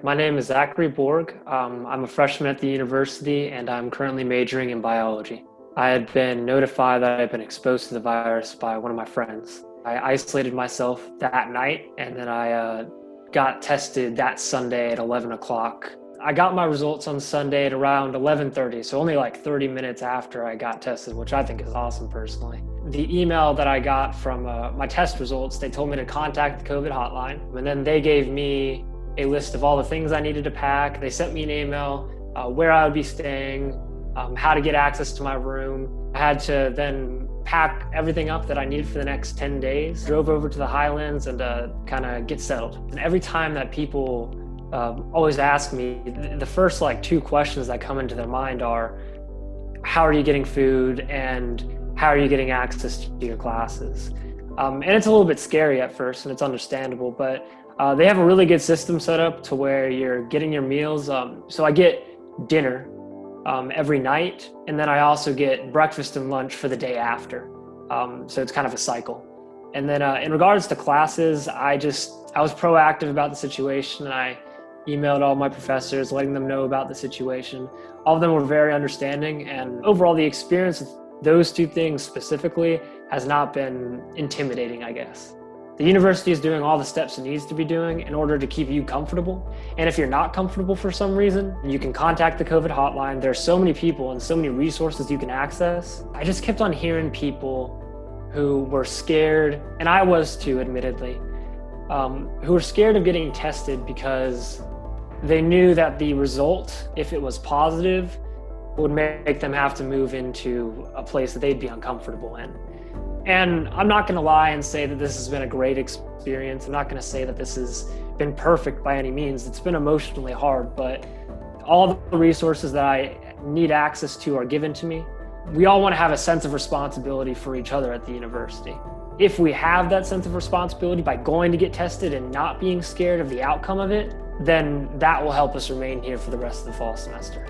My name is Zachary Borg. Um, I'm a freshman at the university and I'm currently majoring in biology. I had been notified that I had been exposed to the virus by one of my friends. I isolated myself that night and then I uh, got tested that Sunday at 11 o'clock. I got my results on Sunday at around 11:30, so only like 30 minutes after I got tested, which I think is awesome personally. The email that I got from uh, my test results, they told me to contact the COVID hotline, and then they gave me a list of all the things I needed to pack. They sent me an email uh, where I would be staying, um, how to get access to my room. I had to then pack everything up that I needed for the next 10 days. Drove over to the Highlands and uh, kind of get settled. And every time that people um, always ask me, the first like two questions that come into their mind are, how are you getting food and how are you getting access to your classes? Um, and it's a little bit scary at first and it's understandable, but uh, they have a really good system set up to where you're getting your meals. Um, so I get dinner um, every night, and then I also get breakfast and lunch for the day after. Um, so it's kind of a cycle. And then uh, in regards to classes, I just, I was proactive about the situation and I emailed all my professors, letting them know about the situation. All of them were very understanding and overall the experience those two things specifically has not been intimidating, I guess. The university is doing all the steps it needs to be doing in order to keep you comfortable. And if you're not comfortable for some reason, you can contact the COVID hotline. There's so many people and so many resources you can access. I just kept on hearing people who were scared, and I was too, admittedly, um, who were scared of getting tested because they knew that the result, if it was positive, would make them have to move into a place that they'd be uncomfortable in. And I'm not going to lie and say that this has been a great experience. I'm not going to say that this has been perfect by any means. It's been emotionally hard, but all the resources that I need access to are given to me. We all want to have a sense of responsibility for each other at the university. If we have that sense of responsibility by going to get tested and not being scared of the outcome of it, then that will help us remain here for the rest of the fall semester.